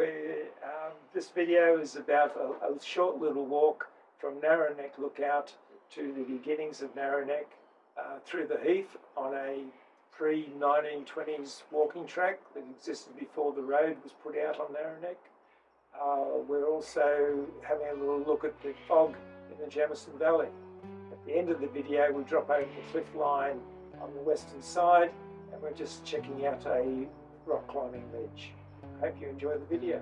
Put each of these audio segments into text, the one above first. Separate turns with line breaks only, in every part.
We, um, this video is about a, a short little walk from Narrow Neck Lookout to the beginnings of Narrow Neck uh, through the heath on a pre-1920s walking track that existed before the road was put out on Narrow Neck. Uh, we're also having a little look at the fog in the Jamison Valley. At the end of the video we drop over the cliff line on the western side and we're just checking out a rock climbing ledge. Hope you enjoy the video.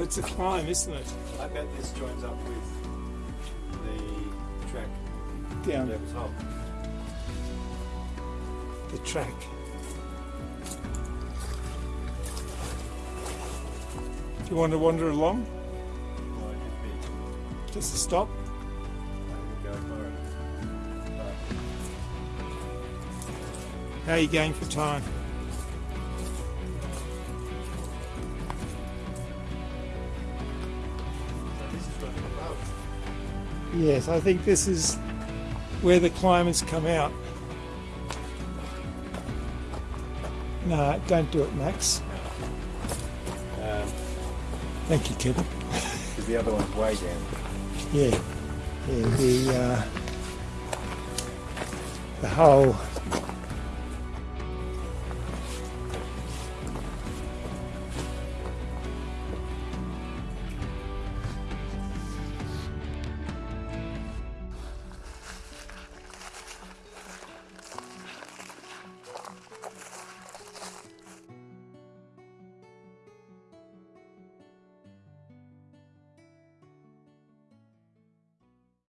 It's a climb, isn't it?
I bet this joins up with the track
Down
the top.
the track. Do you want to wander along? Just a stop?
I would go for it. But
How are you going for time? Yes, I think this is where the climbers come out. No, don't do it, Max.
Um,
Thank you, Kevin.
because the other one's way down.
Yeah, yeah. The uh, the whole